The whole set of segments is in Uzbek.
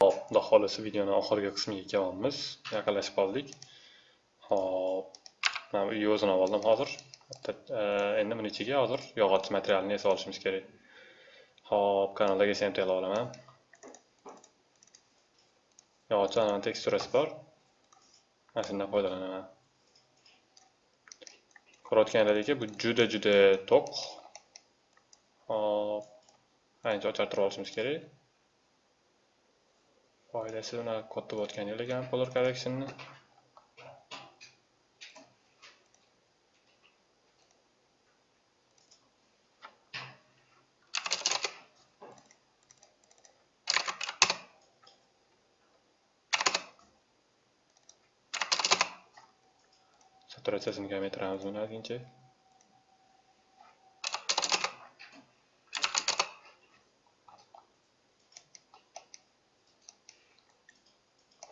Hop, xudo xohlasa videoni oxirgi qismiga kelyapmiz. Yaqinlashib qoldik. Hop, mana bu uyni o'zini oldim hozir. E, endi buni ichiga hozir yog'och materialini yasab olishimiz kerak. Hop, kanalga SMT olaman. Yog'ochning teksturasi bor. Mana shundan foydalanaman. Ko'rayotganlaringizga bu juda juda to'q. Hop, ancha ochartirib olishimiz kerak. Oilasi unaqa katta bo'layotgani yo'q ekan color correctionni saturatsiyasini kamaytiramiz buni ozgincha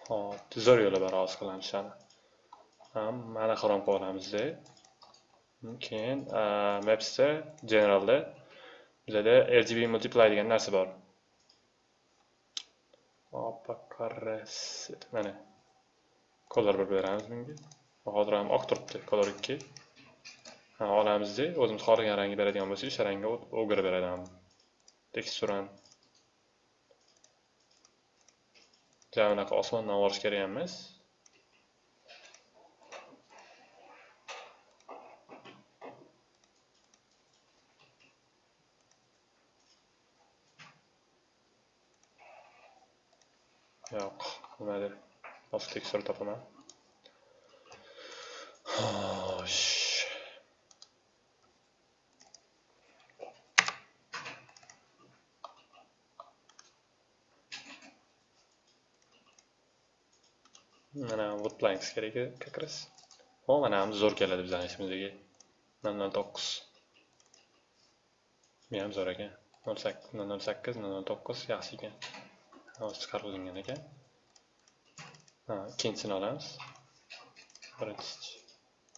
hop zo'r yo'li bor hozir qilamiz ham mana xirom qilib keyin mapsda generalda bizada rgb multiply degan narsa bor. Opa hop mana. Color bir beramiz bunga. Hozir ham oq turibdi color 2 olamizda o'zimiz xohlagan rangni beradigan bo'lsak o'sha rangga o'girib beradi teksturani. Ja unaqa osmondan olish kerak emas. Yo'q deb boshqa tekshirib topaman. Mana woodplanks kerak как раз ho mana ham zo'r keladi bizani ishimizga nol nol to'qqiz. Bu ham zo'r ekan. Nol sakkiz nol nol sakkiz nol nol to'qqiz. Yaxshi ekan. Hozir chiqarib olingan ekan. Ikkinchisini olamiz. Birinchisi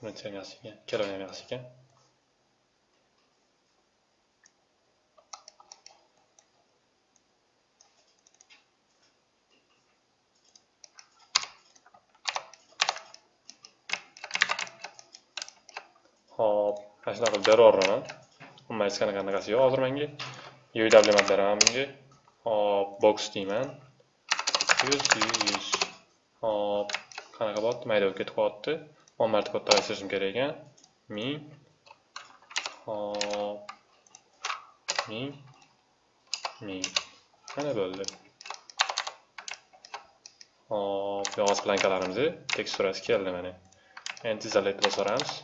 birinchisi ham yaxshi ekan. Ikkalovi ham yaxshi ekan Hop, mana shunaqa qilib beraveraman. Umuman hech qanaqa anaqasi yo'q hozir menga. UW beraman bunga. Hop, box deyman. 100 100. Hop, qanaqa bo'lyapti? Mayda bo'lib ketib qolyapti. 10 marta kattarishim kerak ekan. 1000. Hop. 1000. 1000. Mana bo'ldi. Hop, yog'och plankalarimizni teksturasi keldi mana. Endi tizzalaytib bosamiz.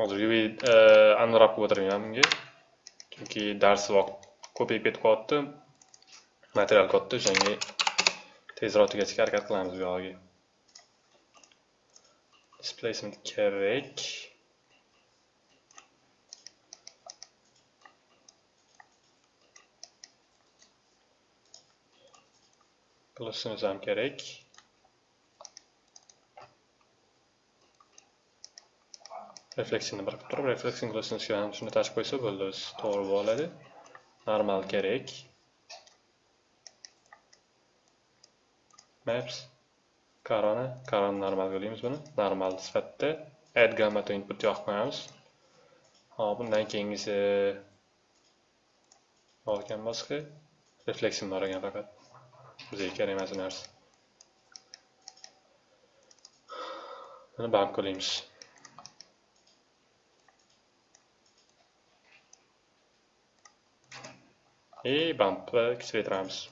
Hozir e, aniqroq qilib o'tiribman bunga. Chunki dars vaqt ko'payib ketib qolyapti material katta o'shanga tezroq tugatishga harakat qilamiz bu yog'iga. Displacement kerak. Plusimiz ham kerak. Refleksiyani bir qilib turib refleksin glossini shuni tashib qo'ysa bo'ldi o'zi to'g'ri bo'ladi normal kerak maps. Karoni karoni normal deymiz buni. Normal sifatida add gamma to input yoqib qo'yamiz hop bundan keyingisi bor ekan boshqa. Refleksion bor ekan faqat. Bizga kerak emas narsa buni band qilamiz и bump kichraytiramiz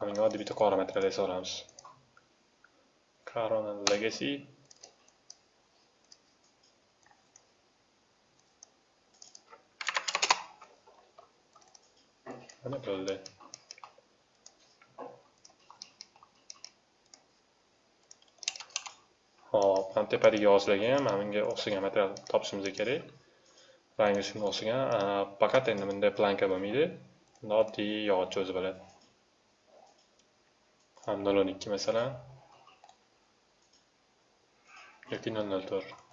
bunga oddiy bitta qora material yasab olamiz corona legacy. Mana bo'ldi Hop, mana tepadagi yozilgan, mana bunga o'xshagan material topishimiz kerak. Rangi shunga o'xshagan, faqat endi bunda planka bo'lmaydi. Bunda oddiy yog'och o'zi bo'ladi. Ham 012 masalan. yoki 004.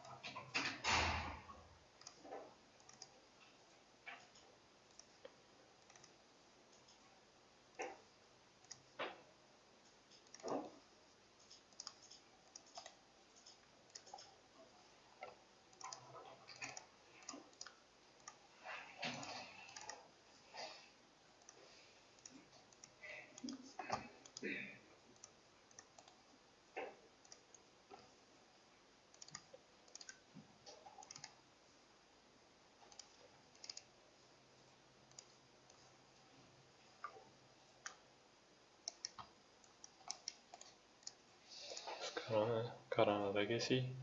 그러면 가라 나가겠지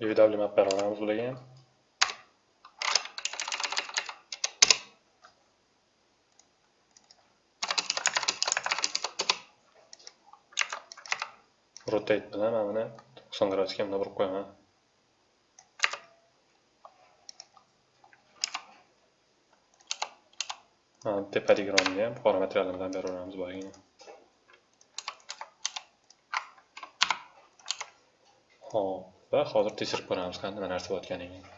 UW map beramiz bularga ham. rotate bilan mana buni 90 gradusga bunday burib qo'yaman. Mana tepadagi romni ham qora materiallar bilan beraveramiz boyagini. Hop, va hozir tekshirib ko'ramiz qanday nima narsa bo'layotganini.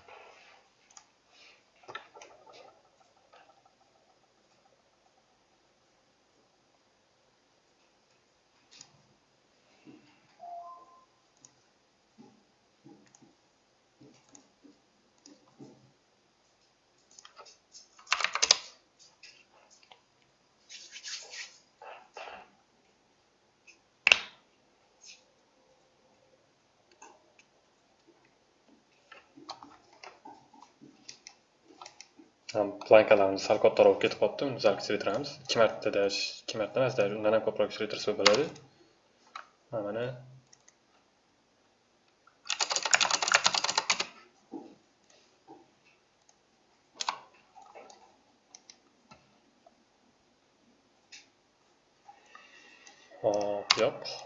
Ham plankalarimiz sal kattaroq ketib qolibdi. Uni sal kichraytiramiz ikki martada ikki marta emas undan ham ko'proq kichraytirsa bo'ladi. Mana hop yo'q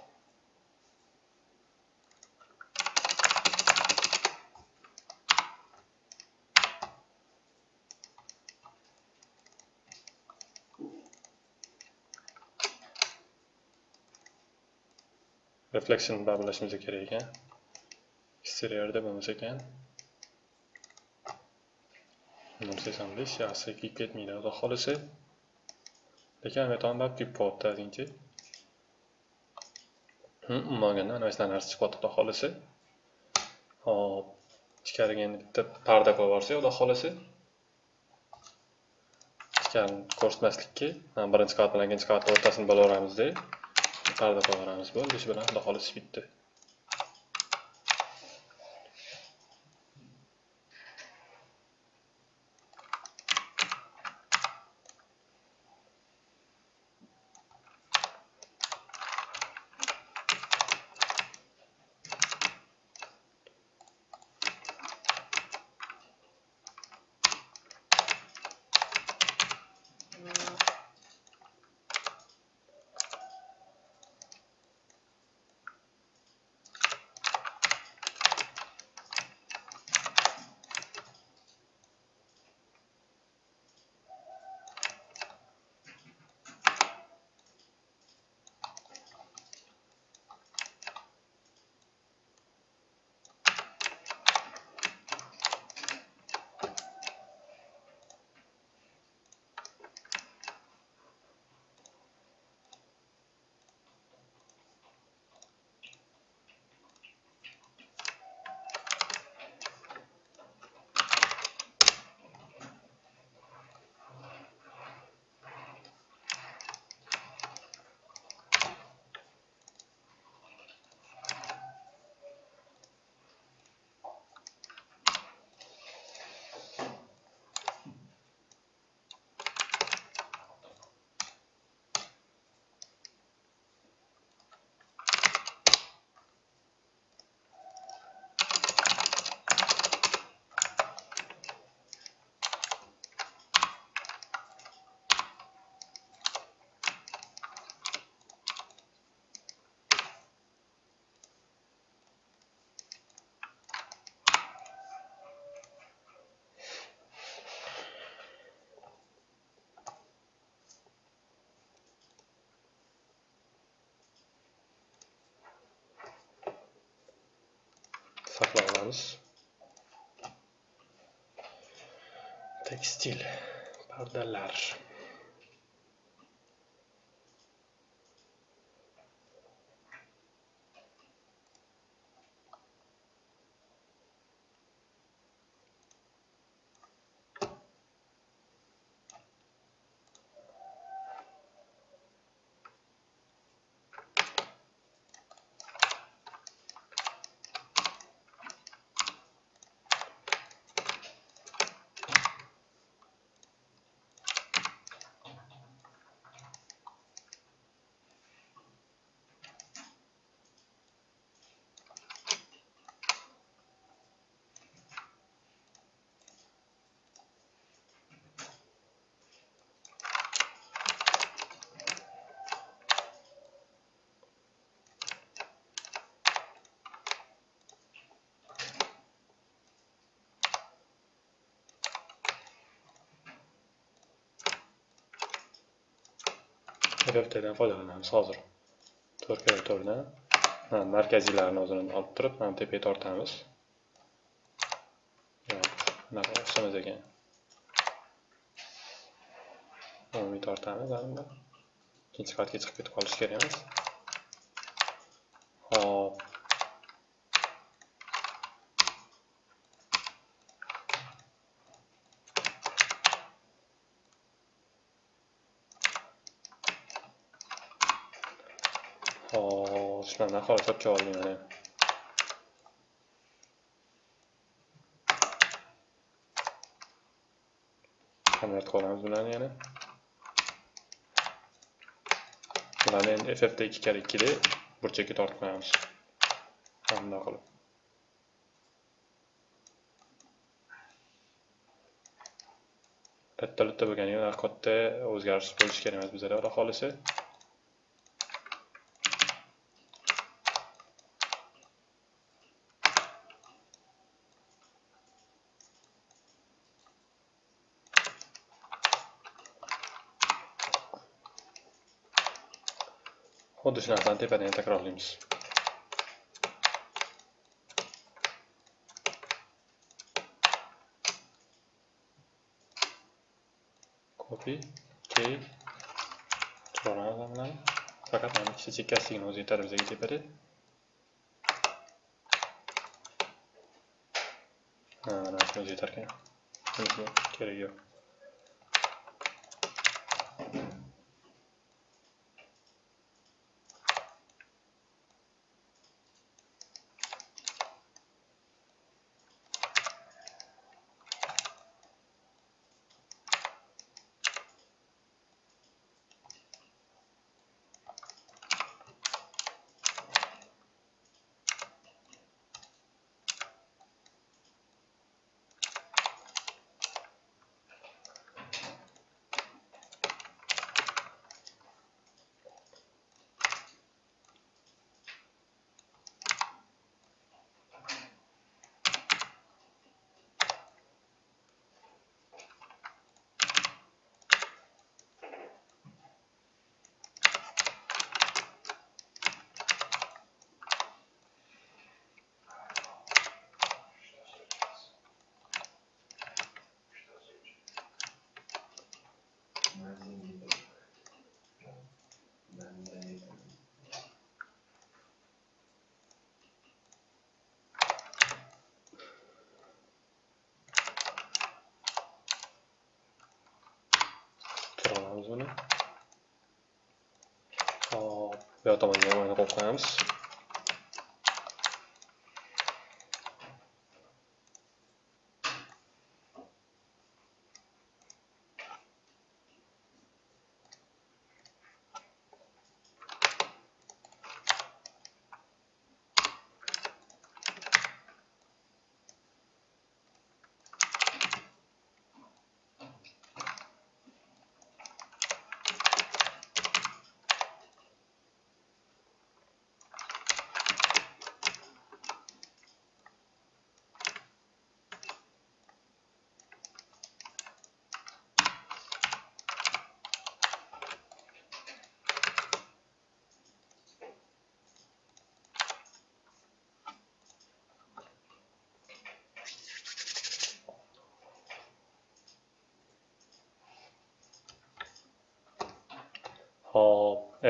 reflection bilan bilishimiz kerak ekan. Eksteriorda bo'lmasa ekan. Nima desam besh yaxshi kuyib ketmaydi xudo xohlasa. Lekin metonda kuyib qolyapti ozgincha hm, umuman mana shunaqa narsa chiqyapti xudo xohlasa. Hop ichkariga endi bitta parda qo'yib yuborsak xudo xohlasa. Ichkarini ko'rsatmaslikka birinchi qavat bilan ikkinchi qavatni o'rtasini bo'laveramizda. Parda qo'yaveramiz bo'ldi. Shu bilan xudo xohlasa bitdi. Saqlab olamiz tekstil pardalar rftdan foydalanamiz. Hozir to'rt kira markaziylarini o'zini olib turib mana tepaga tortamiz. Bunaqa o'xshamas ekan. Umumiy tortamiz ikkinchi qavatga chiqib ketib qolish kerak emas hop hop shularni aholi chopga oldim mana kamaytirib olamiz bularni yana bularni endi ffda ikki karra ikkida burchakka tortib qo'yamiz bundoq qilib katta bitta bo'lganiga katta o'zgarish bo'lishi kerak emas bizada xudo xohlasa xuddi shu narsani tepadan ham takrorlaymiz copy key chiqaramiz bularni faqat mana ikkita chekkasiligini o'zi yetadi bizga tepada mana shuni o'zi yetarkan bunisi keragi yo'q Turamiz buni. Hop, bu yoq tomonga ham mana qo'yamiz.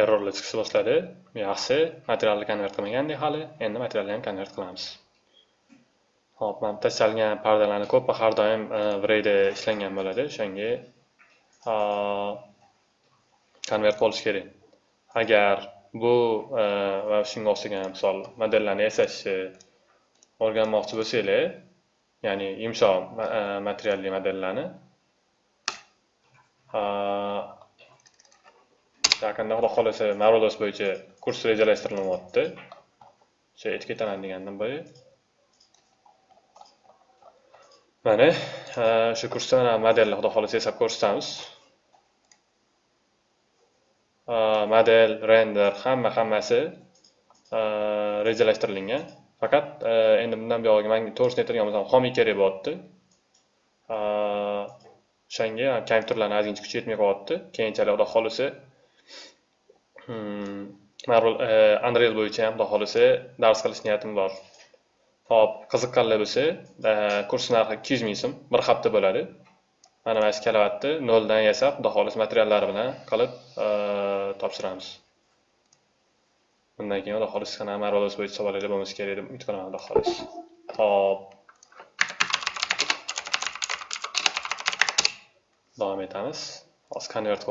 Errorlar chiqishni boshladi. Yaxshi. Materialni konvert qilmagandik hali. Endi materialni ham konvert qilamiz. Hop mana bitta chalgan pardalarni ko'pi har doim e, vrayda ishlangan bo'ladi. O'shanga e, konvert bo'lishi kerak. Agar bu e, va shunga o'xshagan misol modellarni yasashni o'rganmoqchi bo'lsanglar ya'ni yumshoq materialli modellarni yaqinda xudo xohlasa marvados bo'yicha kurs rejalashtirilyapti o'sha aytib ketaman degandim boya mana shu kursda mana modelni xudo xohlasa yasab ko'rsatamiz. Model render hamma hammasi rejalashtirilgan. Faqat endi bundan buyog'iga manga to'g'risini aytadigan bo'lsam homiy kerak bo'lyapti o'shanga kompyuterlarni ozgincha kuchi yetmay qolyapti keyinchalik xudo xohlasa Hmm. unreal e, bo'yicha ham xudo xohlasa dars qilish niyatim bor. Hop qiziqqanlar bo'lsa kurs narxi ikki yuz ming so'm bir hafta bo'ladi. Mana mana shu kalavatni noldan yasab xudo xohlasa materiallari bilan qilib e, topshiramiz. Bundan keyin xudo xohlasa qanaqa bo'yicha savollarga bo'lmasa kerak deb umid qilaman xudo xohlasa hop davom etamiz. Hozir konvert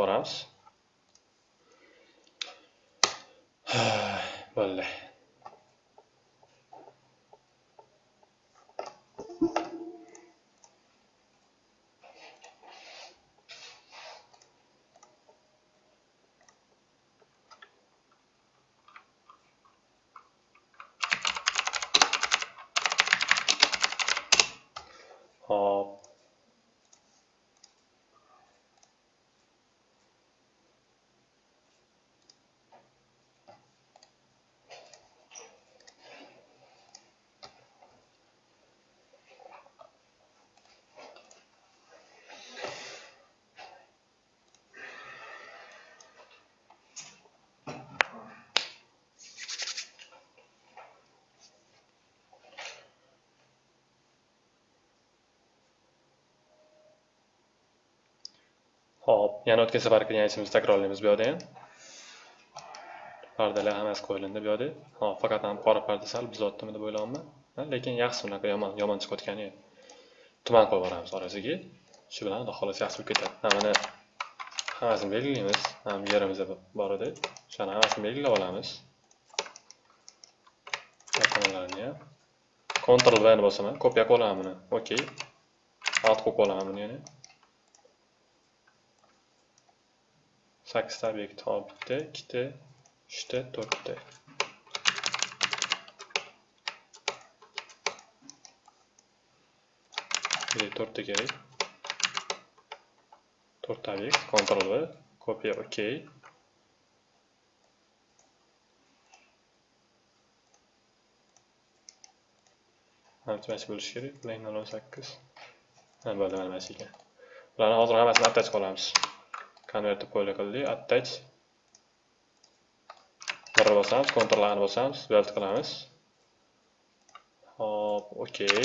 qilib bo'ldi hop Xo'p, yana o'tgan safar qilgan takrorlaymiz bu yerda ham. Pardalar hammasi qo'yilindi bu yerda. Hop, faqat ham qora parda sal buzotdimi deb o'ylayapman. Lekin yaxshi bunaqa yomon, yomon chiqayotgani yo'q. Tuman qo'yib yuboramiz orasiga. Shu bilan xudo yaxshi bo'lib ketadi. Mana hammasini belgilaymiz. Ham yerimizda bor edi. O'shani hammasini belgilab olamiz. Yaqinlarini ham. Ctrl V ni bosaman, kopiya qilib olaman buni. OK. Alt qo'yib olaman buni yana. Sakkizta obyekt hop bitta ikkita uchta to'rtta. To'rtta kerak. To'rtta obyekt Ctrl V kopiya OK mana bo'lishi kerak line o'n sakkiz. Bo'ldi mana shu ekan. Bularni hozir hammasini attach qilamiz konvertni qo'yli qildik attach birni bosamiz Ctrl A ni bosamiz belt qilamiz hop okey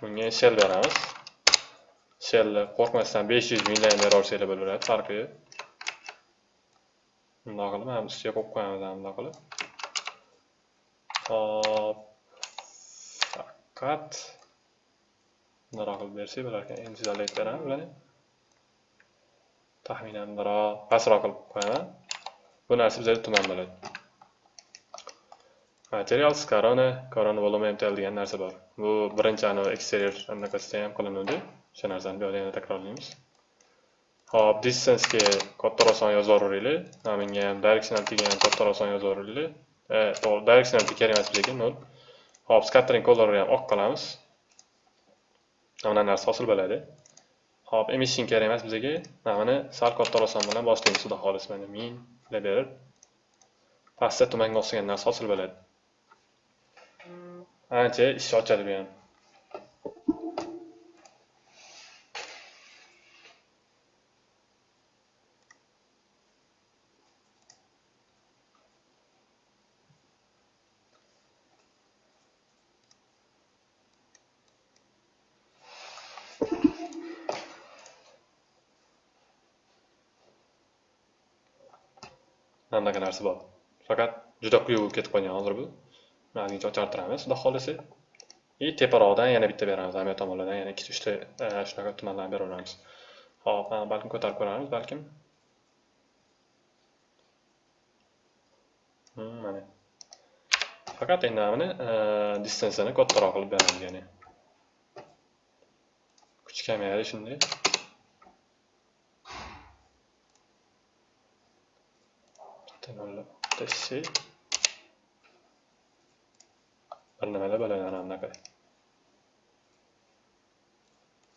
bunga shell beramiz shellni qo'rqmasdan 500 million beraversanglar bo'laveradi farqi yo'q bundoq qilib mana ustiga qo'yib qo'yamiz bundoq qilib hop faqat bundoq qilib bersak bo'larkan endi jizzalayib beramiz bularni taxminan biroz pastroq qilib qo'yaman. Bu narsa bizada tuman bo'ladi. Materials korona korona volume mtl degan narsa bor. Bu birinchi anavi eksterior anaqasida ham qilinuvdi. O'sha narsani bu yerda yana takrorlaymiz. Hop distancega kattaroq son mana bunga ham directionaltiga ham kattaroq son yozaveraylik e, to'g'ri directionalti kerak emas lekin nol. Hop scattering colorni ham oq qilamiz. Mana narsa hosil bo'ladi. Xo'p, emission kerak emas bizga. Mana buni sal kattaroq son bilan boshlaymiz xudo xolis mana min deb berib. Pastda tumanga o'xshagan narsa hosil bo'ladi. Ancha ish ochadi bu ham. Anaqa narsa bor. Faqat juda quyi bo'lib ketib qolgan hozir bu. Ozgincha ochartiramiz xudo xohlasa и teparoqdan yana bitta beramiz. Ham tomonlardan yana ikkita uchta e, shunaqa tumanlarni beraveramiz. Hop mana balkim ko'tarib ko'ramiz balkim. Hmm, mana. Faqat endi mana e, distansiyani kattaroq qilib beramiz ya'ni. Kuch kamayadi shunday. Bitta nollar bitta c bir nimalar bo'ladi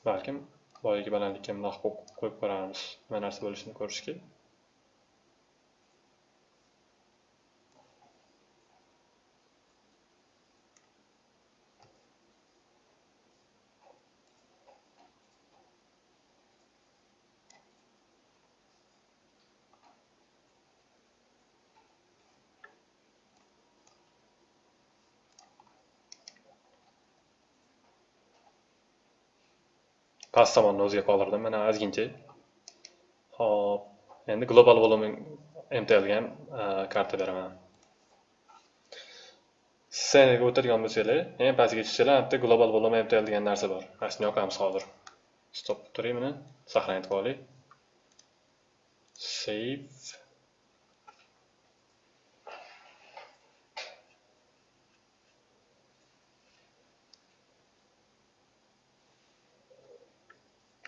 balkim boyagi balandlikka bundoq qo'yib ko'ramiz nima narsa bo'lishini ko'rishga past tomonni o'ziga qoldirdim. Mana ozgincha hop endi global volume mtlga ham e, karta beraman. Sceniga o'tirgan bo'lsanglar eng pastiga tushsanglar bitta global volume mtl degan narsa bor. Mana shuni yoqamiz hozir. Stop turing buni qilib qo'yaylik save.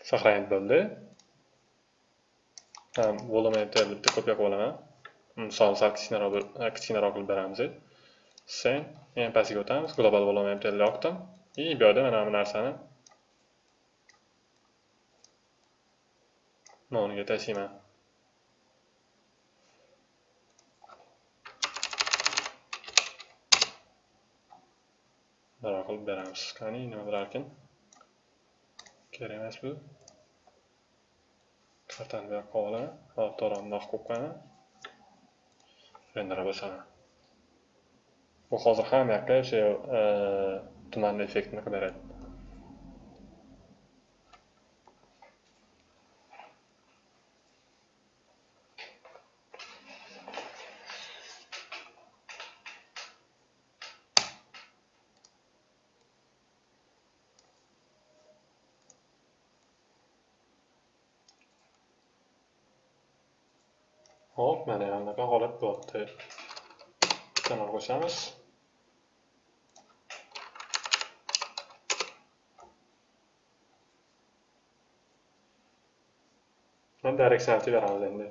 Saqlanib bo'ldi volume bitta ko'pga qilib olaman misol sal kichkinaroq e, kichkinaroq qilib beramiz sen eng pastiga o'tamiz global volume mtlni yoqdim. И bu yerda mana bu narsani noniga tashlayman. Bunaqa qilib beramiz. Qani nima bo'larkan kerak emas bu kartani bu yoqqa olaman hop to'g'ri bundoq qo'yib qo'yaman rendera bosaman bu hozir hamma yoqqa o'sha e, tumanni effektini qilib beradi Hop, mana bunaqa holat bo'lyapti. Kanal qo'shamiz. Directionality beramiz endi.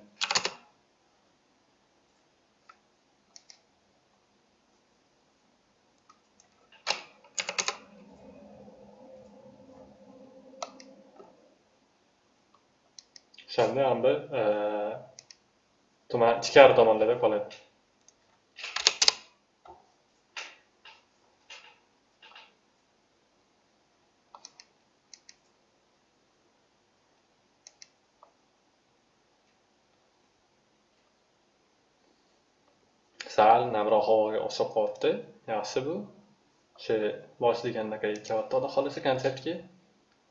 O'shanda ham bir tuman ichkari tomonlarda qoladi sal namroq havoga o'xshab qolyapti yaxshi bu o'sha bosh deganda kelyapti xudo xohlasa konsertga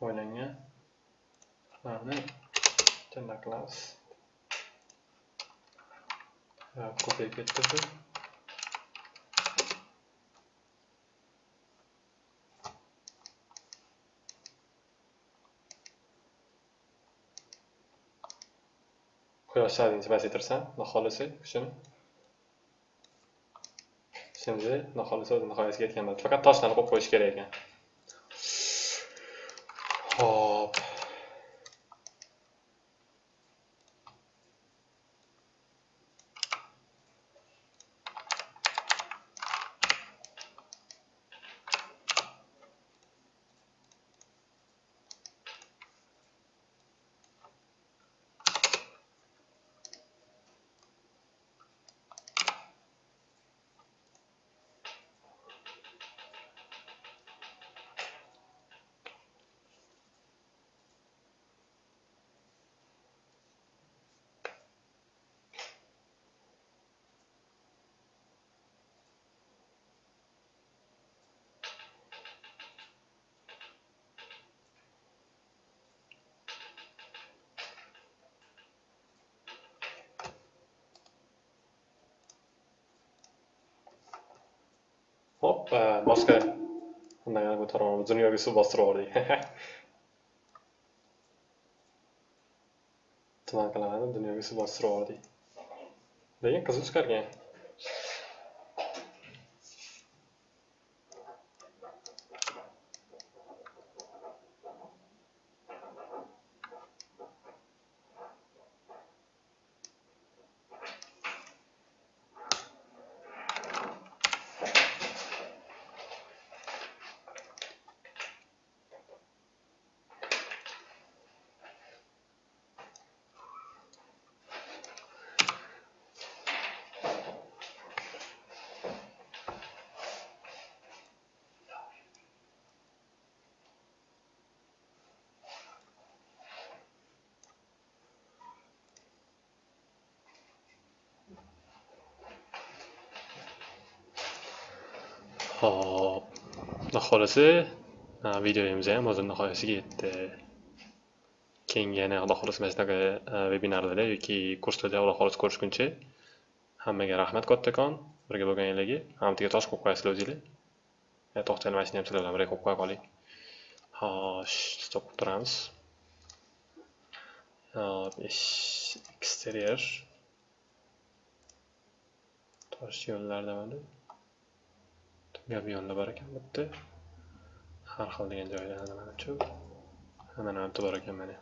o'ylangan mana bunday qilamiz ko'payib ketdi bu quyosh shadini pasaytirsam xudo shuni şimdi xudo xohlasa o'zi nihoyasiga yetgan bo'ladi faqat toshlarni qo'yib qo'yish kerak ekan. Hop 어, 아, 마스크 나가는 것처럼 무슨 여기 수바스러리 또 나가는 무슨 여기 수바스러리 내가 가서 çıkarken Hop. Xohlasa, videomiz ham o'z nihoyasiga yetdi. Keyingi yana Xudo xohlasa mana shunaqa vebinarlarda yoki kurslarda Xudo xohlasa ko'rishguncha hammaga rahmat kattakon birga bo'lganinglarga. Hammaga tosh qo'yib qo'yasizlar o'zinglar. To'xtaylik, mana shuni ham sizlar bilan birga qo'yib qo'ya qoling. Xo'sh, stop qilib turamiz. Hop, eksterior. Tosh yo'llarda mana. Gap yonida bor ekan bitta. Har xil degan joylarda manimcha mana bu bor ekan mana.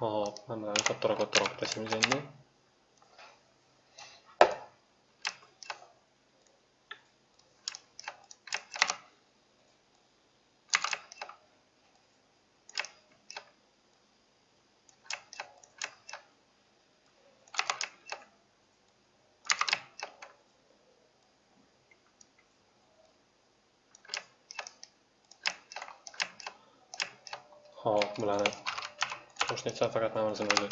Hop mana bularni kattaroq kattaroq tashlaymiz endi Hop, bularni faqat namozni o'zi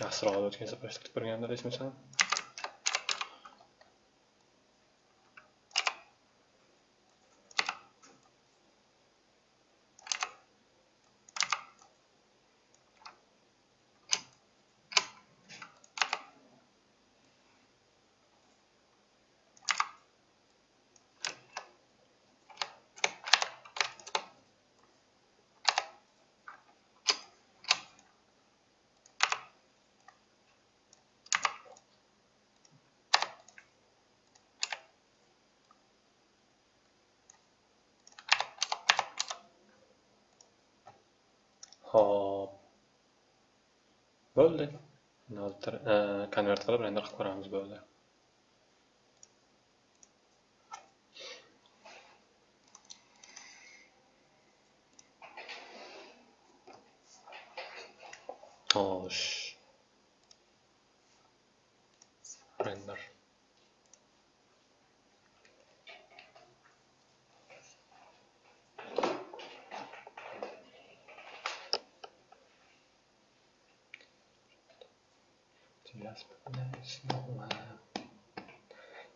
yaxshiroq o'tgan safar eshitib Hop. Bo'ldi. Konvert qilib render qilib ko'ramiz bo'ldi. Xo'sh. Render.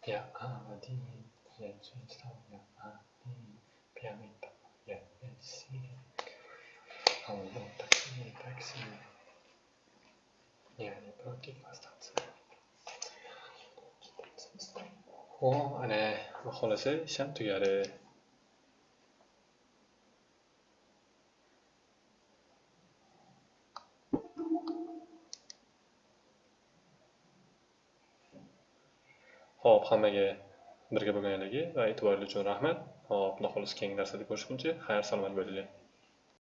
やあり、やじさやあり、ピラミッドややし、あのよたきにたきし、やにプロキファスタツ。Och han är, vad håller sig känd tycker jag det Hop, hammaga birga bo'lganligiga va e'tiboringiz uchun rahmat. Hop, xudo xohlasa keyingi darslarda ko'rishguncha xayr salomat bo'linglar.